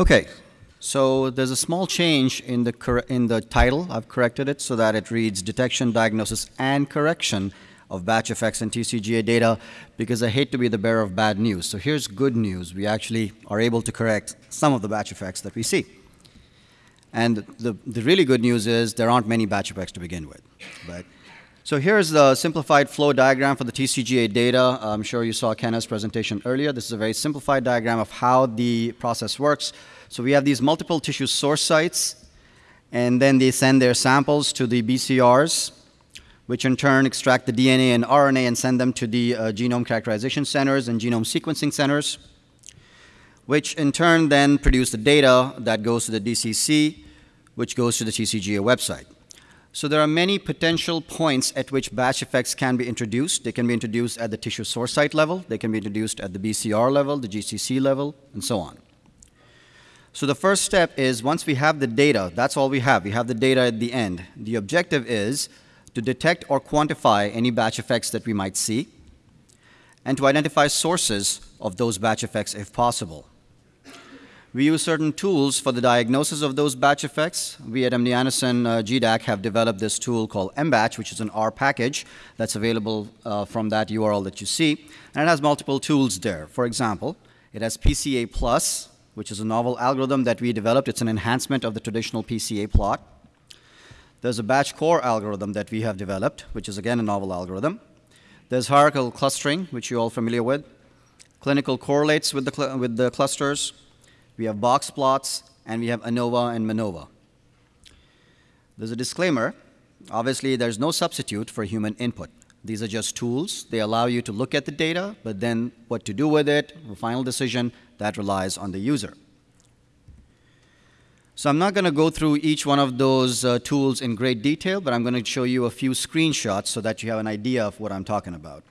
Okay, so there's a small change in the, in the title. I've corrected it so that it reads Detection, Diagnosis, and Correction of Batch Effects and TCGA data because I hate to be the bearer of bad news. So here's good news. We actually are able to correct some of the batch effects that we see. And the, the really good news is there aren't many batch effects to begin with. But, so here's the simplified flow diagram for the TCGA data. I'm sure you saw Kenneth's presentation earlier. This is a very simplified diagram of how the process works. So we have these multiple tissue source sites, and then they send their samples to the BCRs, which in turn extract the DNA and RNA and send them to the uh, genome characterization centers and genome sequencing centers which in turn then produce the data that goes to the DCC, which goes to the TCGA website. So there are many potential points at which batch effects can be introduced. They can be introduced at the tissue source site level, they can be introduced at the BCR level, the GCC level, and so on. So the first step is once we have the data, that's all we have. We have the data at the end. The objective is to detect or quantify any batch effects that we might see and to identify sources of those batch effects if possible. We use certain tools for the diagnosis of those batch effects. We at MD Anderson uh, GDAC have developed this tool called MBatch, which is an R package that's available uh, from that URL that you see. And it has multiple tools there. For example, it has PCA Plus, which is a novel algorithm that we developed. It's an enhancement of the traditional PCA plot. There's a batch core algorithm that we have developed, which is again a novel algorithm. There's hierarchical clustering, which you're all familiar with. Clinical correlates with the, with the clusters. We have box plots, and we have ANOVA and MANOVA. There's a disclaimer. Obviously, there's no substitute for human input. These are just tools. They allow you to look at the data, but then what to do with it, the final decision, that relies on the user. So I'm not going to go through each one of those uh, tools in great detail, but I'm going to show you a few screenshots so that you have an idea of what I'm talking about.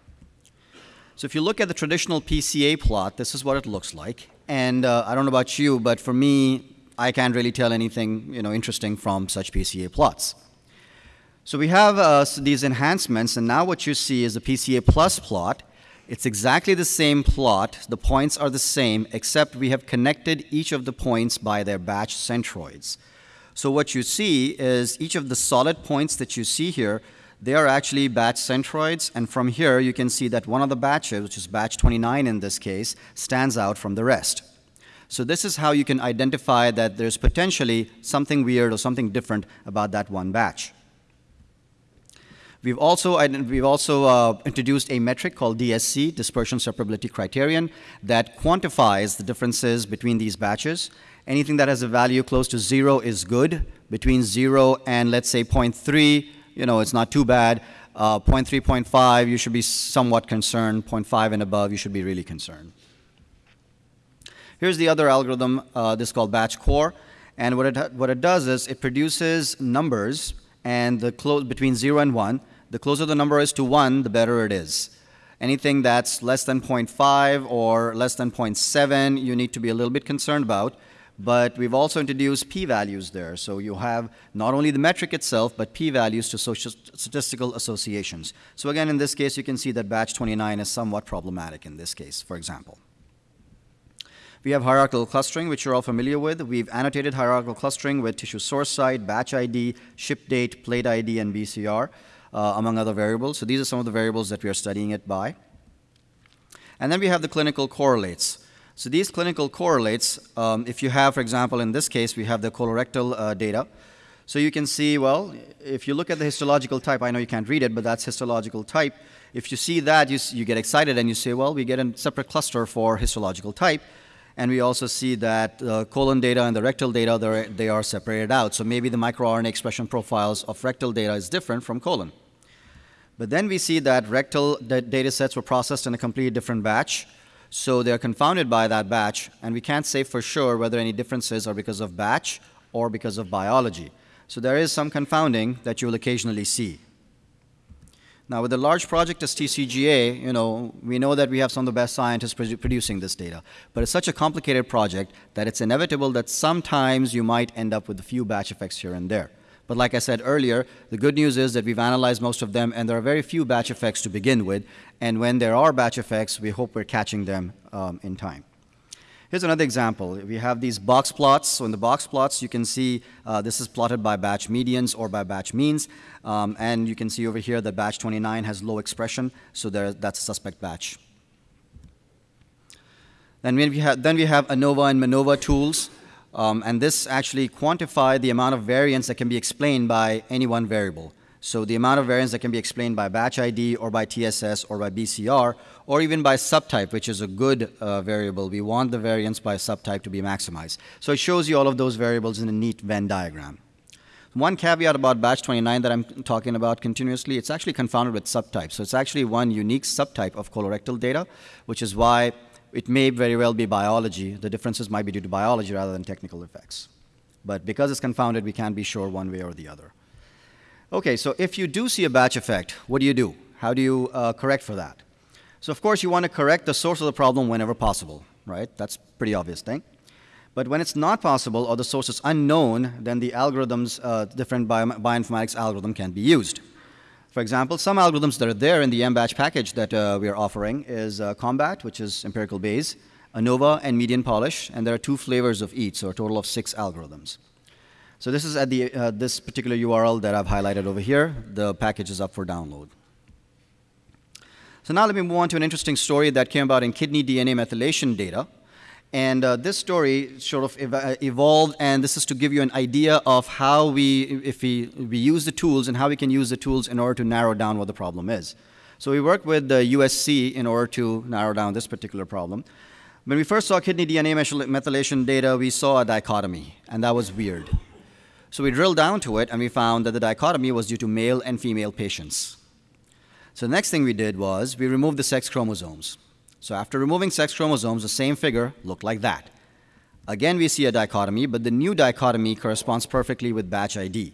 So if you look at the traditional PCA plot, this is what it looks like. And uh, I don't know about you, but for me, I can't really tell anything you know, interesting from such PCA plots. So we have uh, these enhancements, and now what you see is a PCA plus plot. It's exactly the same plot. The points are the same, except we have connected each of the points by their batch centroids. So what you see is each of the solid points that you see here they are actually batch centroids, and from here you can see that one of the batches, which is batch 29 in this case, stands out from the rest. So this is how you can identify that there's potentially something weird or something different about that one batch. We've also, we've also uh, introduced a metric called DSC, Dispersion Separability Criterion, that quantifies the differences between these batches. Anything that has a value close to zero is good. Between zero and let's say 0.3, you know, it's not too bad. Uh, 0.3, 0.5, you should be somewhat concerned. 0.5 and above, you should be really concerned. Here's the other algorithm, uh, this is called batch core. And what it, what it does is it produces numbers and the close between 0 and 1. The closer the number is to 1, the better it is. Anything that's less than 0.5 or less than 0.7, you need to be a little bit concerned about but we've also introduced p-values there. So you have not only the metric itself, but p-values to social statistical associations. So again, in this case, you can see that batch 29 is somewhat problematic in this case, for example. We have hierarchical clustering, which you're all familiar with. We've annotated hierarchical clustering with tissue source site, batch ID, ship date, plate ID, and BCR, uh, among other variables. So these are some of the variables that we are studying it by. And then we have the clinical correlates. So these clinical correlates, um, if you have, for example, in this case, we have the colorectal uh, data. So you can see, well, if you look at the histological type, I know you can't read it, but that's histological type. If you see that, you, you get excited and you say, well, we get a separate cluster for histological type. And we also see that uh, colon data and the rectal data, they are separated out. So maybe the microRNA expression profiles of rectal data is different from colon. But then we see that rectal data sets were processed in a completely different batch. So they're confounded by that batch, and we can't say for sure whether any differences are because of batch or because of biology. So there is some confounding that you will occasionally see. Now, with a large project as TCGA, you know, we know that we have some of the best scientists produ producing this data. But it's such a complicated project that it's inevitable that sometimes you might end up with a few batch effects here and there. But like I said earlier, the good news is that we've analyzed most of them, and there are very few batch effects to begin with. And when there are batch effects, we hope we're catching them um, in time. Here's another example. We have these box plots. So in the box plots, you can see uh, this is plotted by batch medians or by batch means. Um, and you can see over here that batch 29 has low expression, so there, that's a suspect batch. Then we have, then we have ANOVA and MANOVA tools. Um, and this actually quantify the amount of variance that can be explained by any one variable. So the amount of variance that can be explained by batch ID or by TSS or by BCR or even by subtype, which is a good uh, variable. We want the variance by subtype to be maximized. So it shows you all of those variables in a neat Venn diagram. One caveat about batch 29 that I'm talking about continuously, it's actually confounded with subtypes. So it's actually one unique subtype of colorectal data, which is why it may very well be biology. The differences might be due to biology rather than technical effects. But because it's confounded, we can't be sure one way or the other. Okay, so if you do see a batch effect, what do you do? How do you uh, correct for that? So of course you want to correct the source of the problem whenever possible, right? That's pretty obvious thing. But when it's not possible or the source is unknown, then the algorithms, uh, different bio bioinformatics algorithm can be used. For example, some algorithms that are there in the mbatch package that uh, we are offering is uh, Combat, which is empirical Bayes, ANOVA, and median polish, and there are two flavors of each, so a total of six algorithms. So this is at the, uh, this particular URL that I've highlighted over here. The package is up for download. So now let me move on to an interesting story that came about in kidney DNA methylation data. And uh, this story sort of ev uh, evolved, and this is to give you an idea of how we, if we, we use the tools and how we can use the tools in order to narrow down what the problem is. So we worked with the USC in order to narrow down this particular problem. When we first saw kidney DNA methylation data, we saw a dichotomy, and that was weird. So we drilled down to it and we found that the dichotomy was due to male and female patients. So the next thing we did was we removed the sex chromosomes. So after removing sex chromosomes, the same figure looked like that. Again, we see a dichotomy, but the new dichotomy corresponds perfectly with batch ID.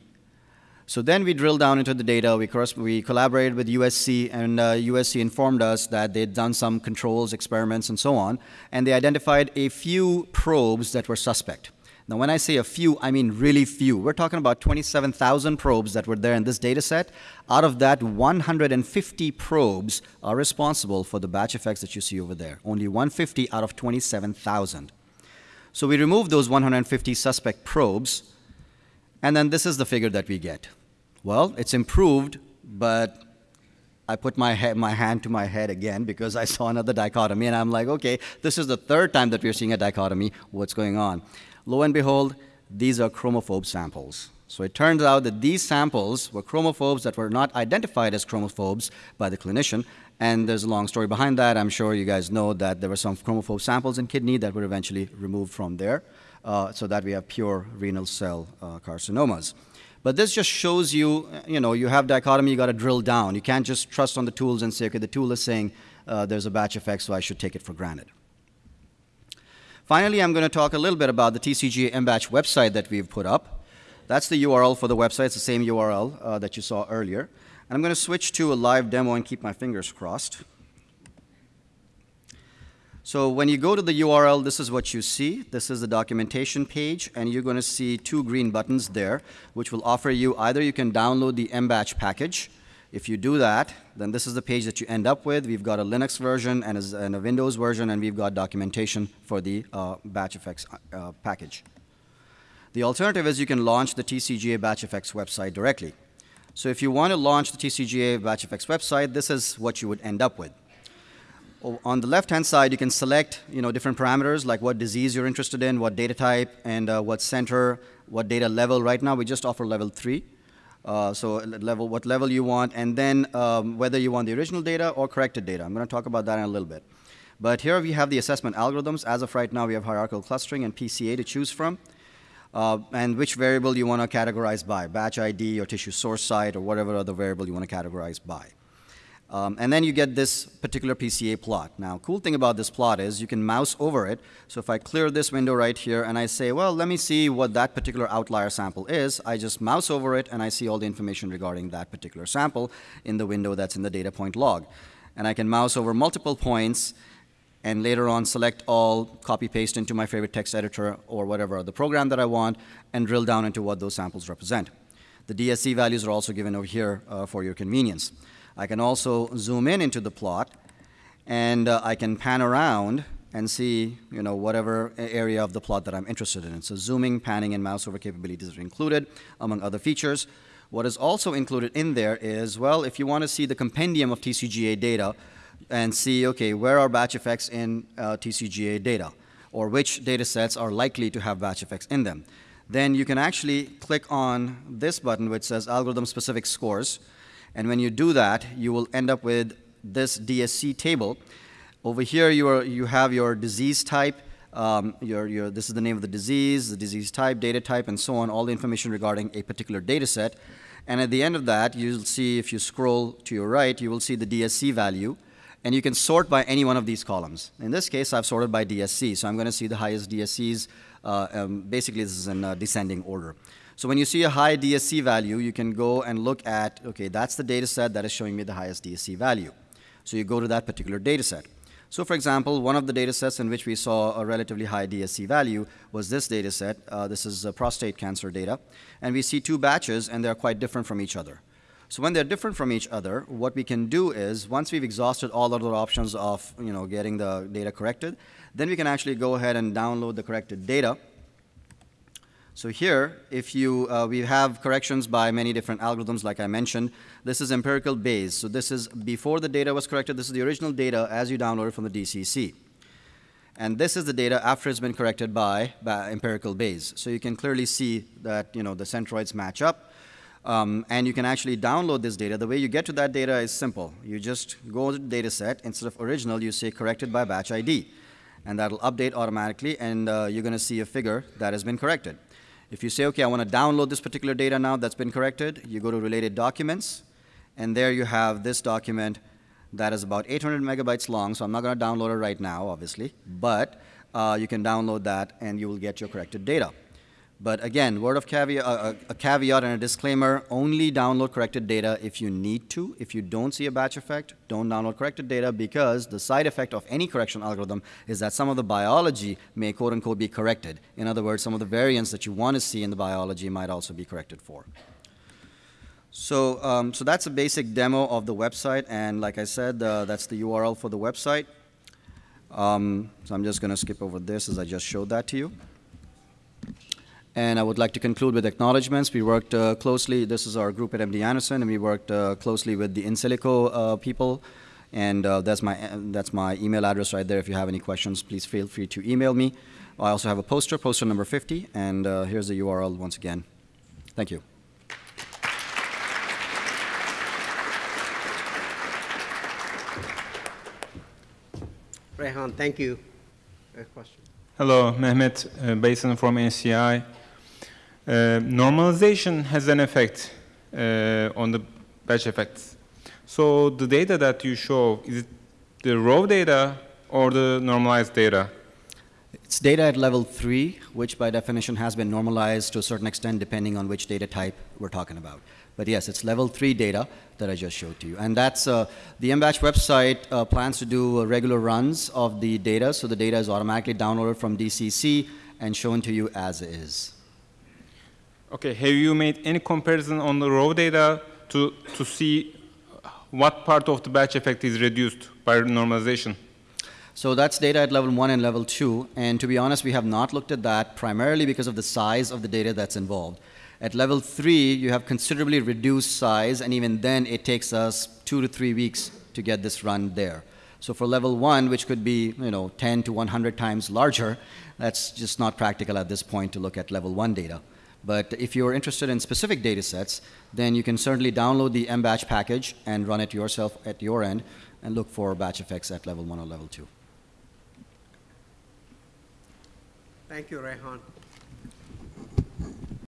So then we drilled down into the data. We, we collaborated with USC, and uh, USC informed us that they'd done some controls, experiments, and so on, and they identified a few probes that were suspect. Now, when I say a few, I mean really few. We're talking about 27,000 probes that were there in this data set. Out of that, 150 probes are responsible for the batch effects that you see over there. Only 150 out of 27,000. So we remove those 150 suspect probes, and then this is the figure that we get. Well, it's improved, but I put my, head, my hand to my head again because I saw another dichotomy, and I'm like, okay, this is the third time that we're seeing a dichotomy. What's going on? Lo and behold, these are chromophobe samples. So it turns out that these samples were chromophobes that were not identified as chromophobes by the clinician. And there's a long story behind that. I'm sure you guys know that there were some chromophobe samples in kidney that were eventually removed from there uh, so that we have pure renal cell uh, carcinomas. But this just shows you, you know, you have dichotomy, you got to drill down. You can't just trust on the tools and say, okay, the tool is saying uh, there's a batch effect, so I should take it for granted. Finally, I'm going to talk a little bit about the TCGA MBatch website that we've put up. That's the URL for the website. It's the same URL uh, that you saw earlier. And I'm going to switch to a live demo and keep my fingers crossed. So when you go to the URL, this is what you see. This is the documentation page, and you're going to see two green buttons there, which will offer you either you can download the MBatch package, if you do that, then this is the page that you end up with. We've got a Linux version and a, and a Windows version, and we've got documentation for the uh, batch effects uh, package. The alternative is you can launch the TCGA batch effects website directly. So if you want to launch the TCGA batch effects website, this is what you would end up with. On the left-hand side, you can select you know, different parameters like what disease you're interested in, what data type, and uh, what center, what data level. Right now, we just offer level 3. Uh, so level, what level you want, and then um, whether you want the original data or corrected data. I'm going to talk about that in a little bit. But here we have the assessment algorithms. As of right now, we have hierarchical clustering and PCA to choose from. Uh, and which variable you want to categorize by, batch ID or tissue source site or whatever other variable you want to categorize by. Um, and then you get this particular PCA plot. Now, cool thing about this plot is you can mouse over it. So if I clear this window right here and I say, well, let me see what that particular outlier sample is, I just mouse over it and I see all the information regarding that particular sample in the window that's in the data point log. And I can mouse over multiple points and later on select all, copy paste into my favorite text editor or whatever the program that I want, and drill down into what those samples represent. The DSC values are also given over here uh, for your convenience. I can also zoom in into the plot, and uh, I can pan around and see, you know, whatever area of the plot that I'm interested in. So zooming, panning, and mouse over capabilities are included, among other features. What is also included in there is, well, if you want to see the compendium of TCGA data and see, okay, where are batch effects in uh, TCGA data, or which data sets are likely to have batch effects in them, then you can actually click on this button which says algorithm specific scores. And when you do that, you will end up with this DSC table. Over here, you, are, you have your disease type, um, your, your, this is the name of the disease, the disease type, data type, and so on, all the information regarding a particular data set. And at the end of that, you'll see, if you scroll to your right, you will see the DSC value. And you can sort by any one of these columns. In this case, I've sorted by DSC, so I'm going to see the highest DSCs. Uh, um, basically, this is in uh, descending order. So when you see a high DSC value, you can go and look at, okay, that's the data set that is showing me the highest DSC value. So you go to that particular data set. So for example, one of the data sets in which we saw a relatively high DSC value was this data set. Uh, this is uh, prostate cancer data. And we see two batches, and they're quite different from each other. So when they're different from each other, what we can do is, once we've exhausted all other options of you know, getting the data corrected, then we can actually go ahead and download the corrected data so here, if you, uh, we have corrections by many different algorithms, like I mentioned. This is empirical Bayes. So this is before the data was corrected. This is the original data as you download it from the DCC. And this is the data after it's been corrected by, by empirical Bayes. So you can clearly see that you know, the centroids match up. Um, and you can actually download this data. The way you get to that data is simple. You just go to the data set. Instead of original, you say corrected by batch ID. And that'll update automatically, and uh, you're going to see a figure that has been corrected. If you say, okay, I want to download this particular data now that's been corrected, you go to related documents, and there you have this document that is about 800 megabytes long, so I'm not going to download it right now, obviously, but uh, you can download that and you will get your corrected data. But again, word of caveat, uh, a caveat and a disclaimer, only download corrected data if you need to. If you don't see a batch effect, don't download corrected data because the side effect of any correction algorithm is that some of the biology may quote unquote be corrected. In other words, some of the variants that you want to see in the biology might also be corrected for. So, um, so that's a basic demo of the website, and like I said, uh, that's the URL for the website. Um, so I'm just going to skip over this as I just showed that to you. And I would like to conclude with acknowledgments. We worked uh, closely, this is our group at MD Anderson, and we worked uh, closely with the InSilico uh, people. And uh, that's, my, that's my email address right there. If you have any questions, please feel free to email me. I also have a poster, poster number 50, and uh, here's the URL once again. Thank you. Rehan, thank you. A question. Hello, Mehmet uh, Basin from NCI. Uh, normalization has an effect uh, on the batch effects. So the data that you show, is it the raw data or the normalized data? It's data at level three, which by definition has been normalized to a certain extent depending on which data type we're talking about. But yes, it's level three data that I just showed to you. And that's, uh, the MBatch website uh, plans to do uh, regular runs of the data, so the data is automatically downloaded from DCC and shown to you as is. Okay, have you made any comparison on the raw data to, to see what part of the batch effect is reduced by normalization? So that's data at level one and level two. And to be honest, we have not looked at that primarily because of the size of the data that's involved. At level three, you have considerably reduced size, and even then, it takes us two to three weeks to get this run there. So for level one, which could be you know 10 to 100 times larger, that's just not practical at this point to look at level one data. But if you're interested in specific data sets, then you can certainly download the mbatch package and run it yourself at your end and look for batch effects at level one or level two. Thank you, Rehan.